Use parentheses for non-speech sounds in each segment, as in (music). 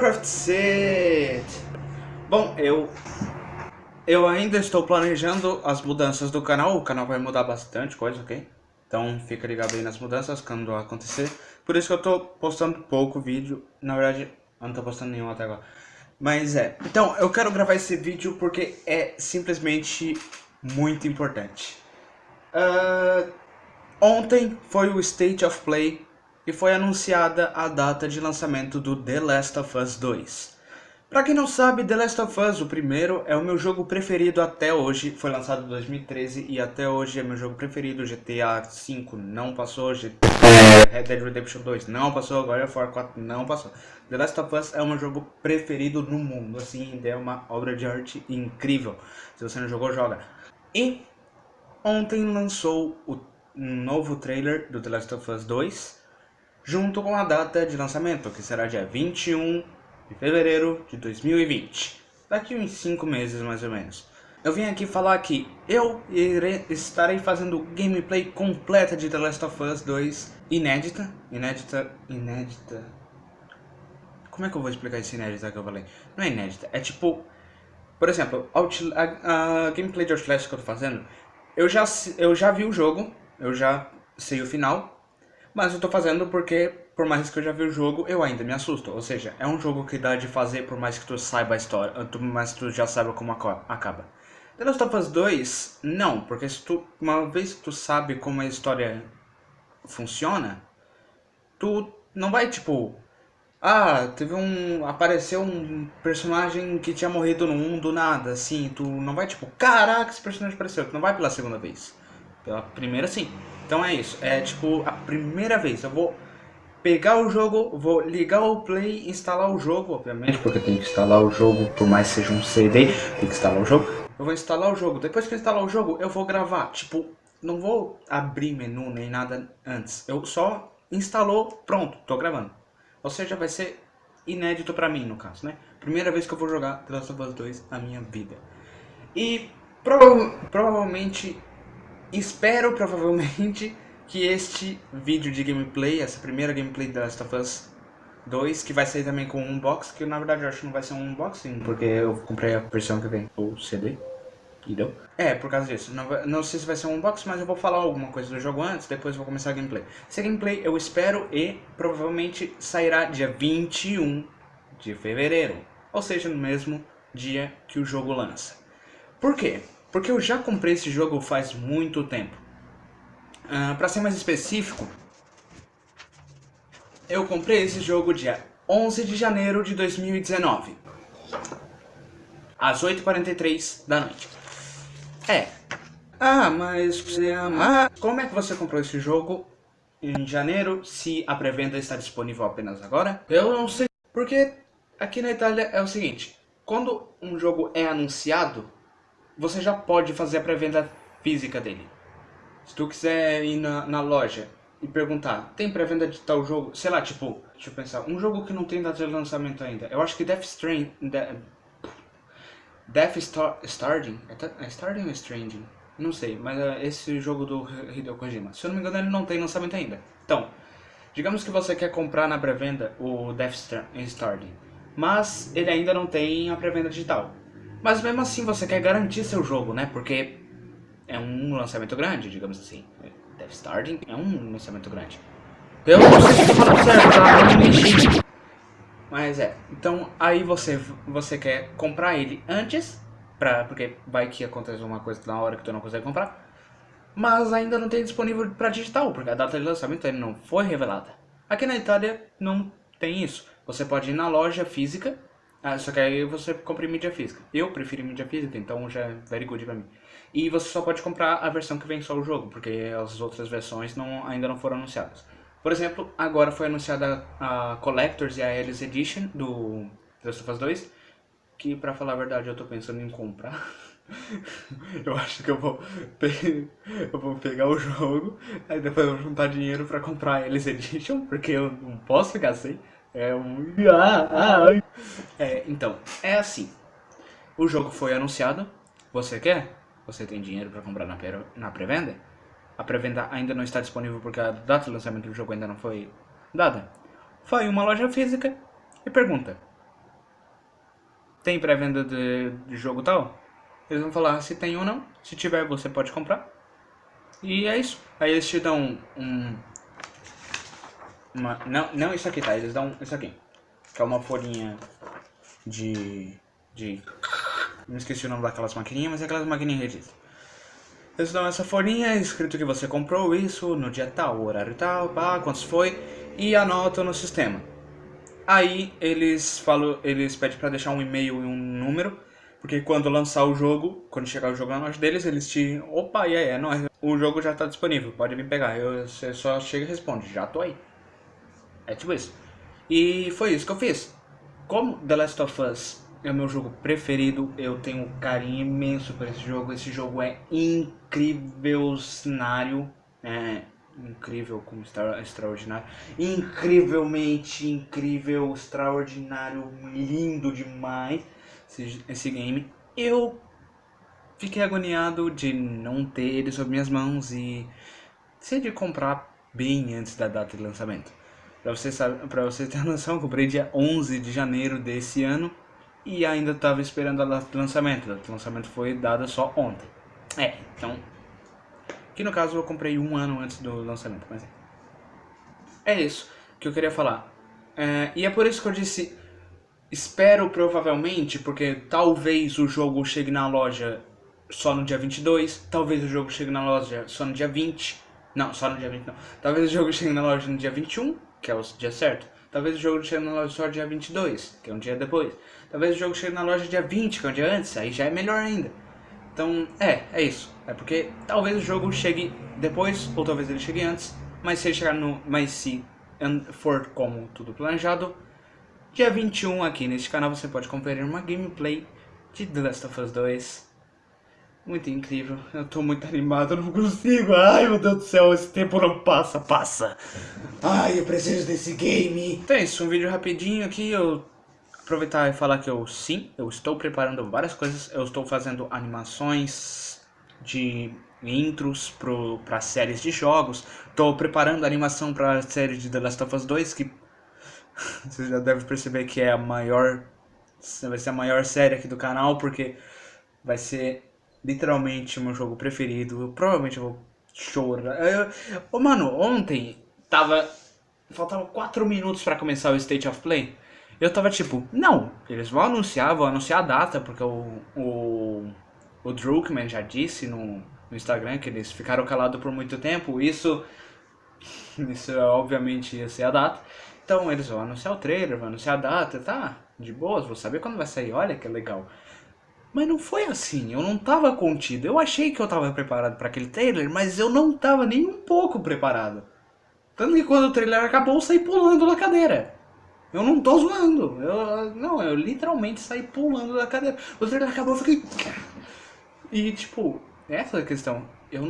Minecraft Set! Bom, eu... Eu ainda estou planejando as mudanças do canal, o canal vai mudar bastante coisa, ok? Então fica ligado aí nas mudanças quando acontecer. Por isso que eu tô postando pouco vídeo, na verdade eu não tô postando nenhum até agora. Mas é, então eu quero gravar esse vídeo porque é simplesmente muito importante. Uh, ontem foi o State of Play e foi anunciada a data de lançamento do The Last of Us 2. Pra quem não sabe, The Last of Us, o primeiro, é o meu jogo preferido até hoje. Foi lançado em 2013 e até hoje é meu jogo preferido. GTA V não passou, GTA... Red Dead Redemption 2 não passou, God of War 4 não passou. The Last of Us é o meu jogo preferido no mundo, assim, é uma obra de arte incrível. Se você não jogou, joga. E ontem lançou o novo trailer do The Last of Us 2 junto com a data de lançamento, que será dia 21 de fevereiro de 2020. Daqui uns 5 meses mais ou menos. Eu vim aqui falar que eu irei, estarei fazendo gameplay completa de The Last of Us 2 inédita, inédita, inédita... Como é que eu vou explicar esse inédita que eu falei? Não é inédita, é tipo... Por exemplo, a, a gameplay de Outlast que eu tô fazendo, eu já, eu já vi o jogo, eu já sei o final, mas eu tô fazendo porque, por mais que eu já vi o jogo, eu ainda me assusto. Ou seja, é um jogo que dá de fazer por mais que tu saiba a história, por mais que tu já saiba como acaba. The Last of Us 2, não, porque se tu, uma vez que tu sabe como a história funciona, tu não vai tipo... Ah, teve um... apareceu um personagem que tinha morrido no 1 do nada, assim, tu não vai tipo, caraca, esse personagem apareceu, tu não vai pela segunda vez. Pela primeira sim. Então é isso, é tipo a primeira vez, eu vou pegar o jogo, vou ligar o play, instalar o jogo, obviamente, porque tem que instalar o jogo, por mais que seja um CD, tem que instalar o jogo. Eu vou instalar o jogo, depois que eu instalar o jogo, eu vou gravar, tipo, não vou abrir menu nem nada antes, eu só instalou, pronto, tô gravando. Ou seja, vai ser inédito pra mim, no caso, né? Primeira vez que eu vou jogar The Last of Us 2 na minha vida. E prova provavelmente Espero, provavelmente, que este vídeo de gameplay, essa primeira gameplay da Last of Us 2, que vai sair também com um unboxing, que na verdade eu acho que não vai ser um unboxing, porque eu comprei a versão que vem, o CD, entendeu? É, por causa disso. Não, não sei se vai ser um unboxing, mas eu vou falar alguma coisa do jogo antes, depois vou começar a gameplay. Esse gameplay eu espero e provavelmente sairá dia 21 de fevereiro, ou seja, no mesmo dia que o jogo lança. Por quê? Porque eu já comprei esse jogo faz muito tempo. Uh, para ser mais específico, eu comprei esse jogo dia 11 de janeiro de 2019. Às 8h43 da noite. É. Ah, mas você ama... Ah, como é que você comprou esse jogo em janeiro se a pré-venda está disponível apenas agora? Eu não sei. Porque aqui na Itália é o seguinte. Quando um jogo é anunciado, você já pode fazer a pré-venda física dele. Se tu quiser ir na, na loja e perguntar, tem pré-venda de tal jogo? Sei lá, tipo, deixa eu pensar, um jogo que não tem data de lançamento ainda. Eu acho que Death Stranding... De, Death Star, Starting? É, é Starting ou Stranding? Não sei, mas é esse jogo do Hideo Kojima. Se eu não me engano, ele não tem lançamento ainda. Então, digamos que você quer comprar na pré-venda o Death Starting, mas ele ainda não tem a pré-venda digital. Mas mesmo assim você quer garantir seu jogo, né? Porque é um lançamento grande, digamos assim. Death Starting é um lançamento grande. Eu não sei se estou falando certo, tá? Mas é, então aí você, você quer comprar ele antes, pra, porque vai que acontece uma coisa na hora que tu não consegue comprar. Mas ainda não tem disponível para digital, porque a data de lançamento ainda não foi revelada. Aqui na Itália não tem isso. Você pode ir na loja física ah, só que aí você compra em mídia física. Eu prefiro mídia física, então já é very good pra mim. E você só pode comprar a versão que vem só o jogo, porque as outras versões não, ainda não foram anunciadas. Por exemplo, agora foi anunciada a Collectors e a Alice Edition do The Last of Us 2, que pra falar a verdade eu tô pensando em comprar. (laughs) eu acho que eu vou, eu vou pegar o jogo, aí depois eu vou juntar dinheiro pra comprar a Alice Edition, porque eu não posso ficar sem. É um... É, então, é assim. O jogo foi anunciado. Você quer? Você tem dinheiro para comprar na pré-venda? A pré-venda ainda não está disponível porque a data de lançamento do jogo ainda não foi dada. Vai em uma loja física e pergunta. tem pré-venda de, de jogo tal? Eles vão falar se tem ou não. Se tiver, você pode comprar. E é isso. Aí eles te dão um... Uma, não, não isso aqui, tá? Eles dão isso aqui. Que é uma folhinha de... de... Não esqueci o nome daquelas maquininhas, mas é aquelas maquininhas registro. Eles dão essa folhinha, escrito que você comprou isso no dia tal, horário tal, pá, quantos foi, e anotam no sistema. Aí eles falam, eles pedem para deixar um e-mail e um número, porque quando lançar o jogo, quando chegar o jogo na loja deles, eles te, opa, e aí, é nóis, o jogo já tá disponível, pode vir pegar. Eu, você só chega e responde, já tô aí. É tipo isso. E foi isso que eu fiz. Como The Last of Us é o meu jogo preferido, eu tenho um carinho imenso por esse jogo. Esse jogo é incrível cenário, é incrível como extra, extraordinário, incrivelmente incrível, extraordinário, lindo demais esse, esse game. Eu fiquei agoniado de não ter ele sob minhas mãos e ser de comprar bem antes da data de lançamento. Pra você, sabe, pra você ter noção, eu comprei dia 11 de janeiro desse ano e ainda estava esperando a data lançamento. A data lançamento foi dada só ontem. É, então... Que no caso eu comprei um ano antes do lançamento, mas é. É isso que eu queria falar. É, e é por isso que eu disse... Espero provavelmente, porque talvez o jogo chegue na loja só no dia 22, talvez o jogo chegue na loja só no dia 20, não, só no dia 20 não, talvez o jogo chegue na loja no dia 21, que é o dia certo, talvez o jogo chegue na loja só dia 22, que é um dia depois, talvez o jogo chegue na loja dia 20, que é um dia antes, aí já é melhor ainda. Então, é, é isso, é porque talvez o jogo chegue depois, ou talvez ele chegue antes, mas se ele chegar no, mas se for como tudo planejado, dia 21 aqui neste canal você pode conferir uma gameplay de The Last of Us 2 muito incrível. Eu tô muito animado, eu não consigo. Ai, meu Deus do céu, esse tempo não passa, passa. Ai, eu preciso desse game. Então é isso, um vídeo rapidinho aqui. Eu aproveitar e falar que eu, sim, eu estou preparando várias coisas. Eu estou fazendo animações de intros para séries de jogos. Estou preparando animação para a série de The Last of Us 2, que (laughs) você já deve perceber que é a maior... Vai ser a maior série aqui do canal, porque vai ser literalmente meu jogo preferido. Eu, provavelmente vou chorar. Eu, eu, mano, ontem tava. Faltava 4 minutos pra começar o State of Play. Eu tava tipo, não, eles vão anunciar, vão anunciar a data, porque o, o, o Druckmann já disse no, no Instagram que eles ficaram calados por muito tempo. Isso, (laughs) isso obviamente ia ser a data. Então eles vão anunciar o trailer, vão anunciar a data, tá? De boas, vou saber quando vai sair, olha que legal. Mas não foi assim, eu não tava contido. Eu achei que eu tava preparado para aquele trailer, mas eu não tava nem um pouco preparado. Tanto que quando o trailer acabou, eu saí pulando da cadeira. Eu não tô zoando. Eu, não, eu literalmente saí pulando da cadeira. O trailer acabou, eu fiquei... E, tipo, essa é a questão. Eu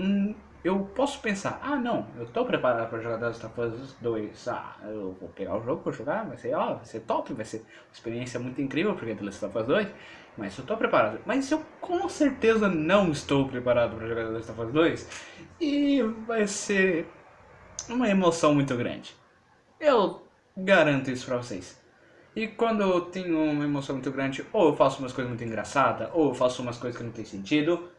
eu posso pensar, ah não, eu tô preparado para jogar The Last of Us 2, ah, eu vou pegar o jogo para jogar, vai ser, ó, vai ser top, vai ser uma experiência muito incrível porque é Last of Us 2, mas eu tô preparado. Mas eu com certeza não estou preparado para jogar The Last of Us 2 e vai ser uma emoção muito grande. Eu garanto isso para vocês. E quando eu tenho uma emoção muito grande, ou eu faço umas coisas muito engraçadas, ou eu faço umas coisas que não tem sentido,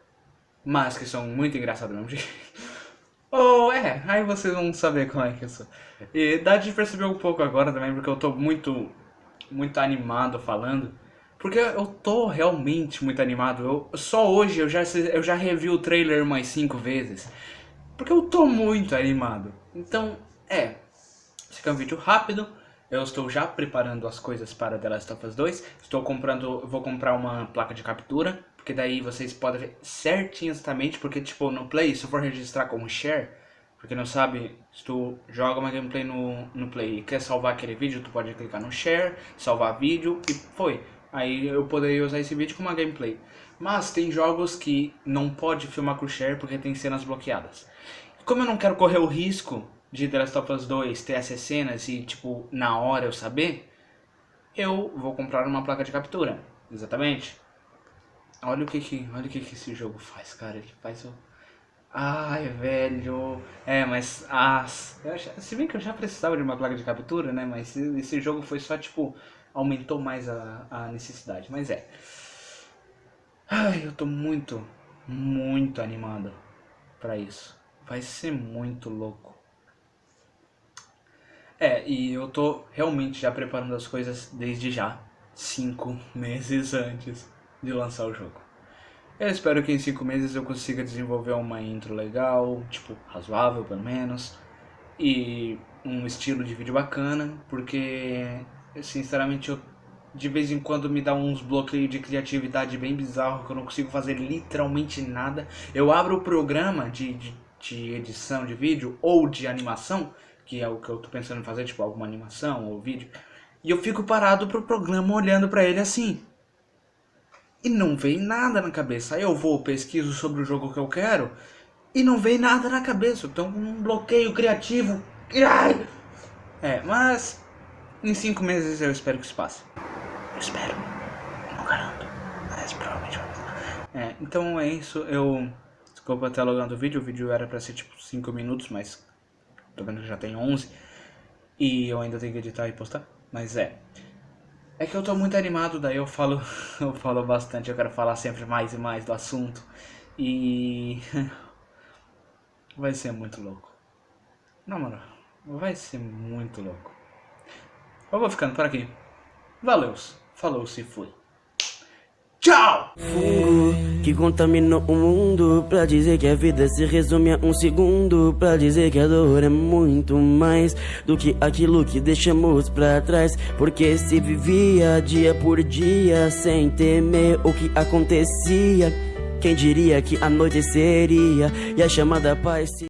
mas que são muito engraçados mesmo. (laughs) Ou é, aí vocês vão saber como é que eu sou. E dá de perceber um pouco agora também, porque eu tô muito, muito animado falando. Porque eu tô realmente muito animado. Eu, só hoje eu já, eu já revi o trailer mais cinco vezes. Porque eu tô muito animado. Então, é. Esse aqui é um vídeo rápido. Eu estou já preparando as coisas para The Last of Us 2. Estou comprando, vou comprar uma placa de captura porque daí vocês podem ver certinho exatamente, porque tipo no Play, se eu for registrar como share, porque não sabe, se tu joga uma gameplay no, no Play e quer salvar aquele vídeo, tu pode clicar no share, salvar vídeo e foi. Aí eu poderia usar esse vídeo como uma gameplay. Mas tem jogos que não pode filmar com share porque tem cenas bloqueadas. Como eu não quero correr o risco de The Last of Us 2 ter essas cenas e tipo na hora eu saber, eu vou comprar uma placa de captura. Exatamente. Olha o que que, olha o que que esse jogo faz, cara. Ele faz o... Ai, velho. É, mas... Ah, já, se bem que eu já precisava de uma placa de captura, né? Mas esse jogo foi só, tipo... aumentou mais a, a necessidade. Mas é. Ai, eu tô muito, muito animado para isso. Vai ser muito louco. É, e eu tô realmente já preparando as coisas desde já, cinco (laughs) meses antes de lançar o jogo. Eu espero que em cinco meses eu consiga desenvolver uma intro legal, tipo, razoável pelo menos, e um estilo de vídeo bacana, porque sinceramente eu de vez em quando me dá uns bloqueios de criatividade bem bizarro que eu não consigo fazer literalmente nada. Eu abro o programa de, de, de edição de vídeo ou de animação que é o que eu tô pensando em fazer, tipo alguma animação ou vídeo, e eu fico parado pro programa olhando para ele assim. E não vem nada na cabeça. Aí eu vou, pesquiso sobre o jogo que eu quero e não vem nada na cabeça. Então um bloqueio criativo. Ai! É, mas em cinco meses eu espero que isso passe. Eu espero. Não garanto. Mas provavelmente vai É, então é isso. Eu. Desculpa até logando o vídeo. O vídeo era pra ser tipo 5 minutos, mas Tô vendo que já tem 11. E eu ainda tenho que editar e postar. Mas é. É que eu tô muito animado, daí eu falo, (laughs) eu falo bastante, eu quero falar sempre mais e mais do assunto. E (laughs) vai ser muito louco. Na moral, vai ser muito louco. Eu vou ficando por aqui. Valeu, falou se fui. Tchau! Fungo que contaminou o mundo Pra dizer que a vida se resume a um segundo Pra dizer que a dor é muito mais Do que aquilo que deixamos pra trás Porque se vivia dia por dia Sem temer o que acontecia Quem diria que a noite seria E a chamada paz se